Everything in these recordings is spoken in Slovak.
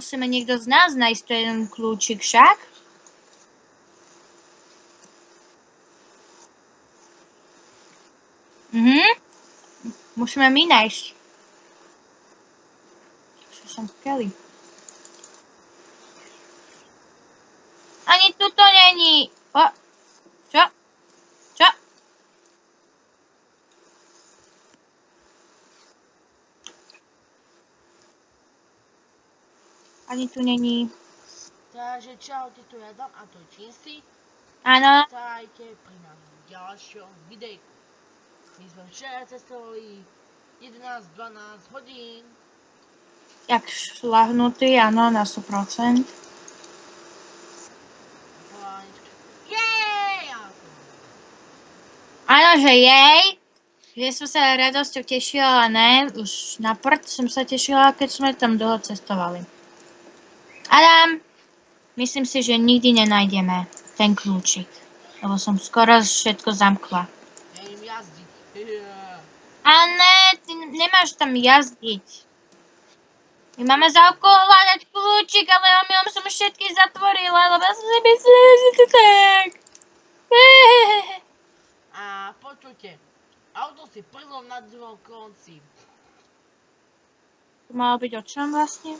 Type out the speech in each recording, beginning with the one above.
musíme niekto z nás nájsť ten kľúčik však. Mhm. Musíme my nájsť. Čo som Kelly? Ani tu to není. O, Ani tu není. Takže čaute, tu je Adam a to je Činsty. Áno. Vítajte pri našom ďalšom videjku. My sme včera cestovali 11-12 hodín. Jak šlahnutý, áno, na 100%. Polánička. Jej! Áno, že jej. Že som sa radosťou tešila, ale ne. Už na prd som sa tešila, keď sme tam dlho cestovali. Adam, myslím si, že nikdy nenájdeme ten kľúčik. Lebo som skoro všetko zamkla. A ne, ty nemáš tam jazdiť. My máme za úkol hľadať kľúčik, ale omylom som všetky zatvorila, lebo ja som si myslela, že to tak. A počujte, auto si prvom na druhom konci. To malo byť o čom vlastne?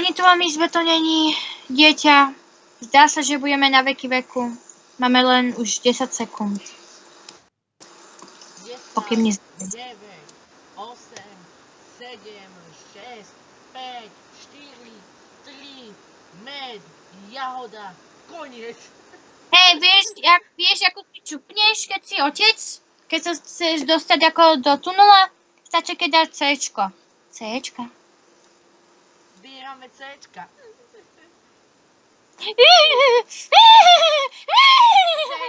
Ani tu vám izbe to není, dieťa. Zdá sa, že budeme na veky veku. Máme len už 10 sekúnd. 10, Pokým nez... 9, 8, 7, 6, 5, 4, 3, med, jahoda, koniec. Hej, vieš, jak, vieš, ako ty čupneš, keď si otec? Keď sa chceš dostať ako do tunela? Stačí, keď dáš Cčko. Cčka. Zbierame Cčka.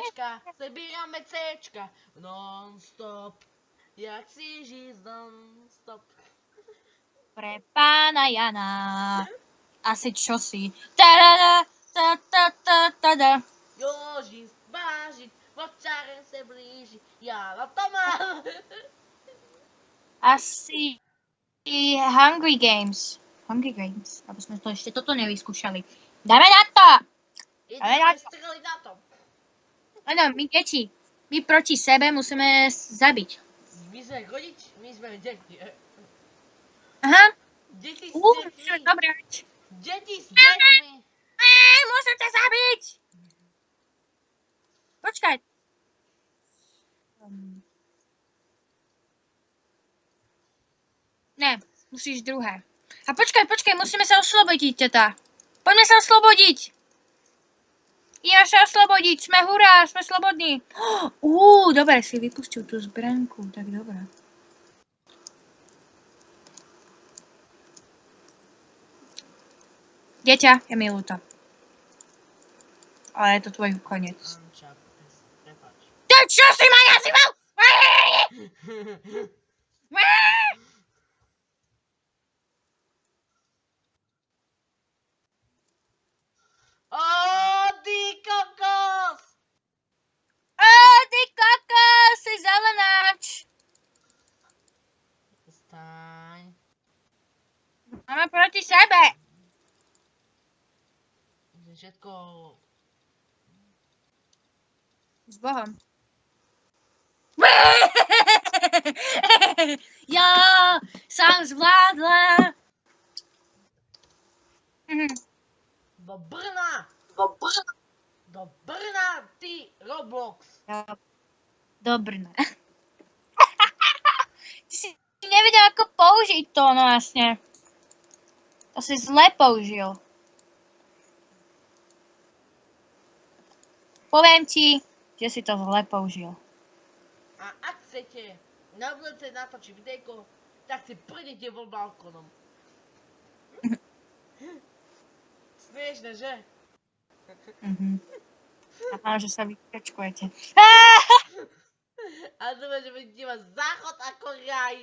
Cčka, zbierame Cčka. Non-stop. Jak si žiť non-stop. Pre pána Jana. Asi čosi. Tada, ta, ta, ta, ta, ta. Jožin vážiť, vočaren se blíži. Ja na to mám. Asi Hungry Games. Hungry Games. Aby sme to ešte toto nevyskúšali. Dáme na to! Ja- Ideme streliť na tom. Áno, my deti. My proti sebe musíme zabiť. My sme rodič, my sme deti. Aha. Deti s Uú, deťmi. dobre. Deti s deťmi. Musím ťa zabiť! Počkaj. Ne, musíš druhé. A počkaj, počkaj, musíme sa oslobodiť, teta. Poďme sa oslobodiť. Ideme sa oslobodiť, sme hurá, sme slobodní. Uú, dobre, si vypustil tú zbranku, tak dobre. Dieťa, je mi ľúto. Ale je to tvoj koniec. Ty čo si ma nazýval? Ó, ty kokos! Ó, ty kokos, si zelenáč. Staň. Máme proti sebe. Všetko... S Bohom. ja som zvládla. Mhm. Do Brna! Do Brna. Do Brna, ty Roblox! Do Brna. Ty si nevedel, ako použiť to, no vlastne. To si zle použil. Poviem ti, že si to zle použil. A ak chcete na budúce natočiť videjko, tak si prídete von balkónom. Smiešne, že? Mhm. A že sa vykačkujete. A dúfam, že budete mať záchod ako raj.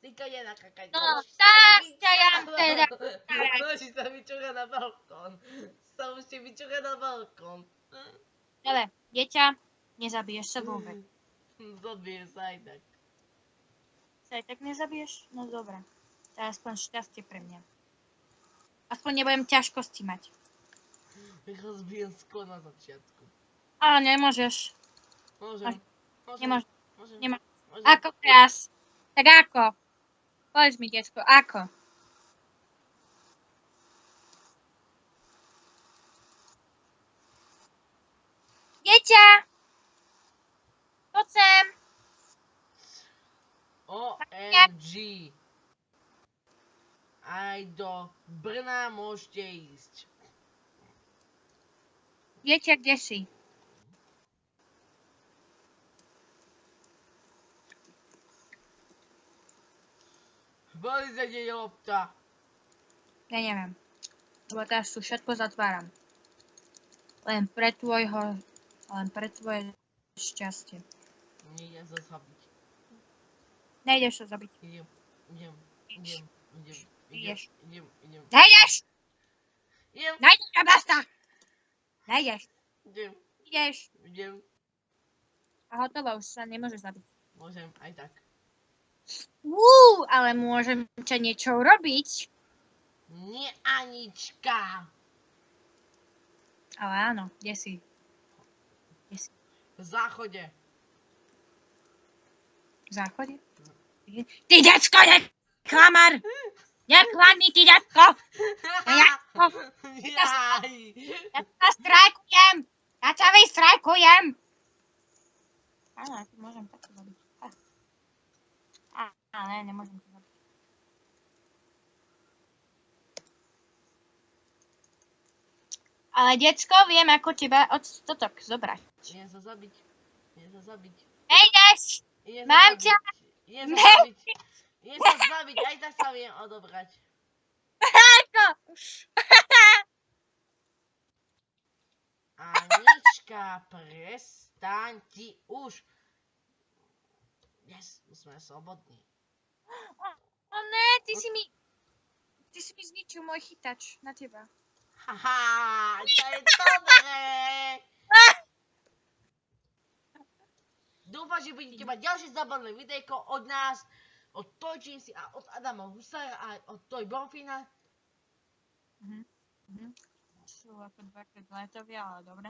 Týka je nakakať. No, tak ťa ja teda- Vyčúra na balkón. Sa musíte vyčúra na balkón. Dobre, dieťa, nezabiješ sa vôbec. Zobie sa aj tak. sa aj tak nezabiješ? No dobré. To je aspoň šťastie pre mňa. Aspoň nebudem ťažkosti mať. Rýchlo zbijem sklo na začiatku. Ale nemôžeš. Môžem. Môžem. Nemáš. Môžem. nemá- Môžem. Ako teraz? Tak ako? Povedz mi, detsko, ako? Dieťa! Poď sem! OMG. Aj do Brna môžete ísť. Dieťa, kde si? Boli za deň lopta. Ja neviem. Lebo teraz tu všetko zatváram. Len pre tvojho... Len pre tvoje šťastie. Nejdem sa zabiť. Nejdeš sa zabiť. Idem, idem, idem, idem, idem, idem, idem. Nejdeš! Idem, Nejdeš a basta! Nejdeš. idem, Ideš. idem. A hotovo, už sa nemôže zabiť. Môžem aj tak. Uú, ale môžem ťa niečo urobiť. Nie Anička. Ale áno, kde si? V záchode. V záchode? Ty decko, ne... Klamar! Neklamni, ty decko! Ja-. Ja sa strajkujem! Ja ťa vystrajkujem! Áno, ja to môžem takto robiť. Á, ale nemôžem to robiť. Ale decko, viem ako teba od stotok zobrať. Idem sa zabiť. Idem sa zabiť. Nejdeš! Mám sa ťa! zabiť. Idem sa Ne. zabiť. Idem sa zabiť, aj tak sa viem odobrať. Ako? Anička, prestaň ti už. Yes, sme slobodní. O ne, ty si mi... Ty si mi zničil môj chytač na teba. Haha, to je dobré. Dúfam, že budete mať ďalšie zábavné videjko od nás, od Tojčín si a od Adama Husara a od Toj Bonfina. Mhm. Mhm. Sú ako dvakrát letovia, ale dobre.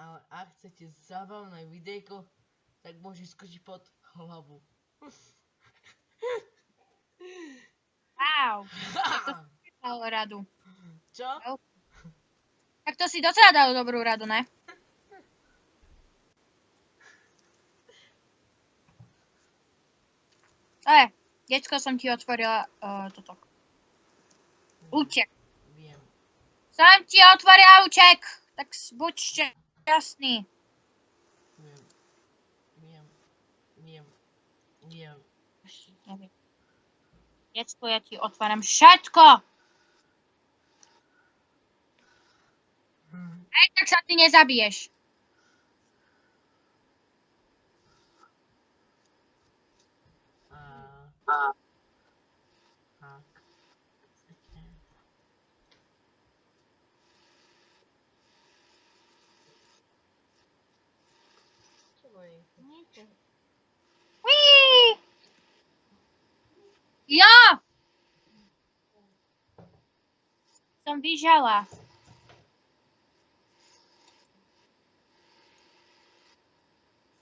Ale ak chcete zábavné videjko, tak môže skočiť pod hlavu. Wow. Dal radu. Čo? Tak to si docela dal dobrú radu, ne? E, decko som ti otvorila uh, toto. Útek. Viem. Som ti otvorila úček. Tak buď šťastný. Viem. Viem. Viem. Viem. Decko, ja ti otváram všetko. Aj tak sa ty nezabiješ. Ja! Som vyžala.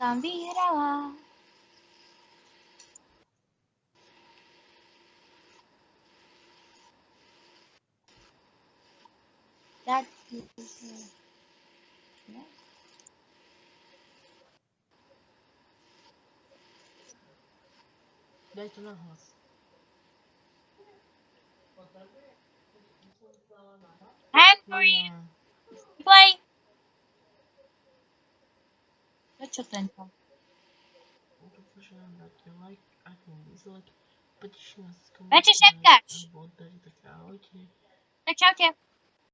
Tambirava. That is. That's not Play. Gerçekten çok. Bence şeker. Bence şeker.